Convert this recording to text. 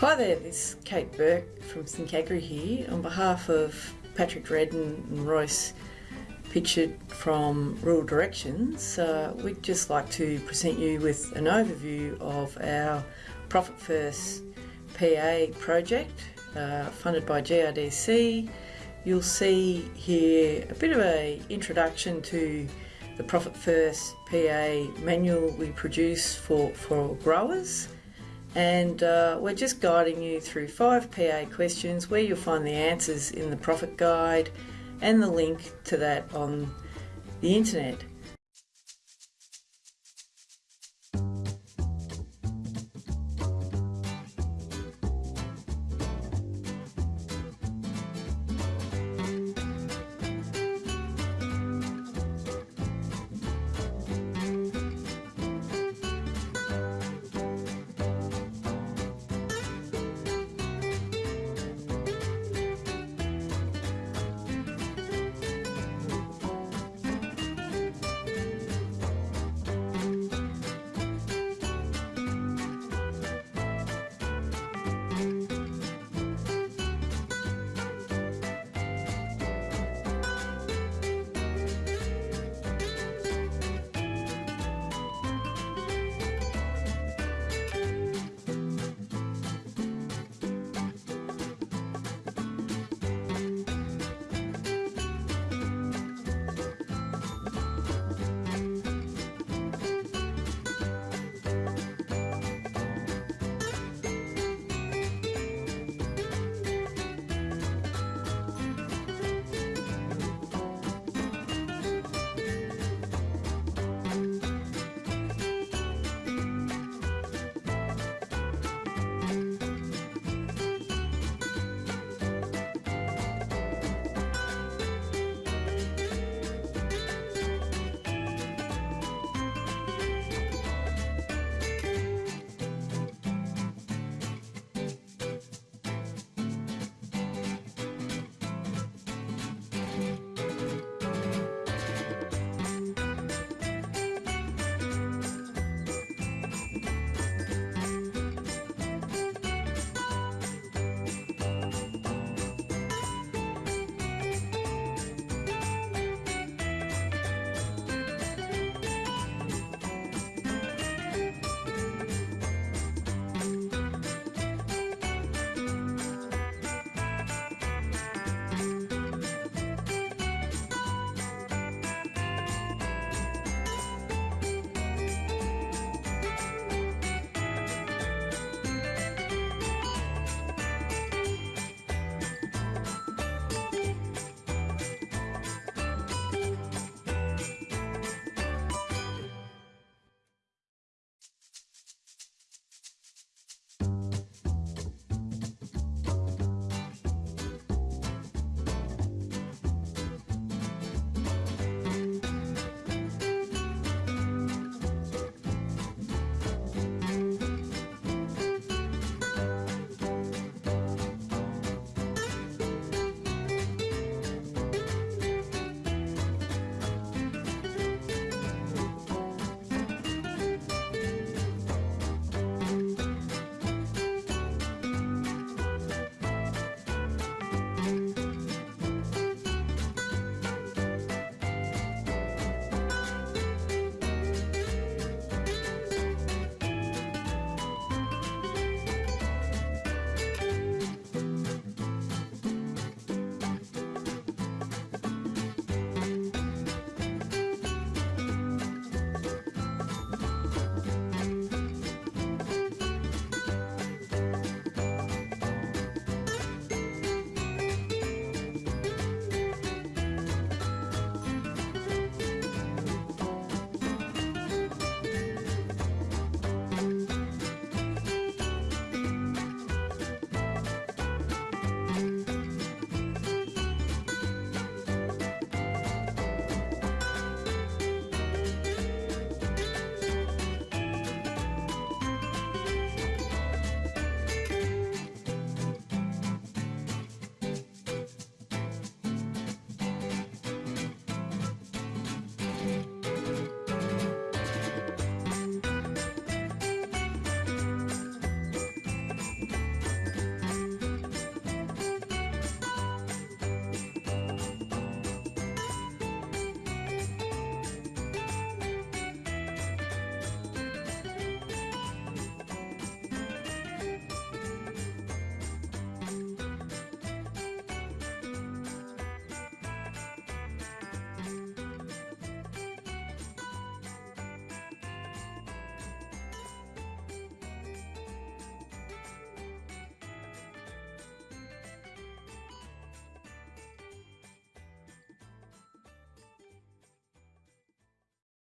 Hi there, this is Kate Burke from Think Agri here. On behalf of Patrick Redden and Royce Pitchard from Rural Directions, uh, we'd just like to present you with an overview of our Profit First PA project uh, funded by GRDC. You'll see here a bit of a introduction to the Profit First PA manual we produce for, for growers and uh, we're just guiding you through five PA questions where you'll find the answers in the profit guide and the link to that on the internet.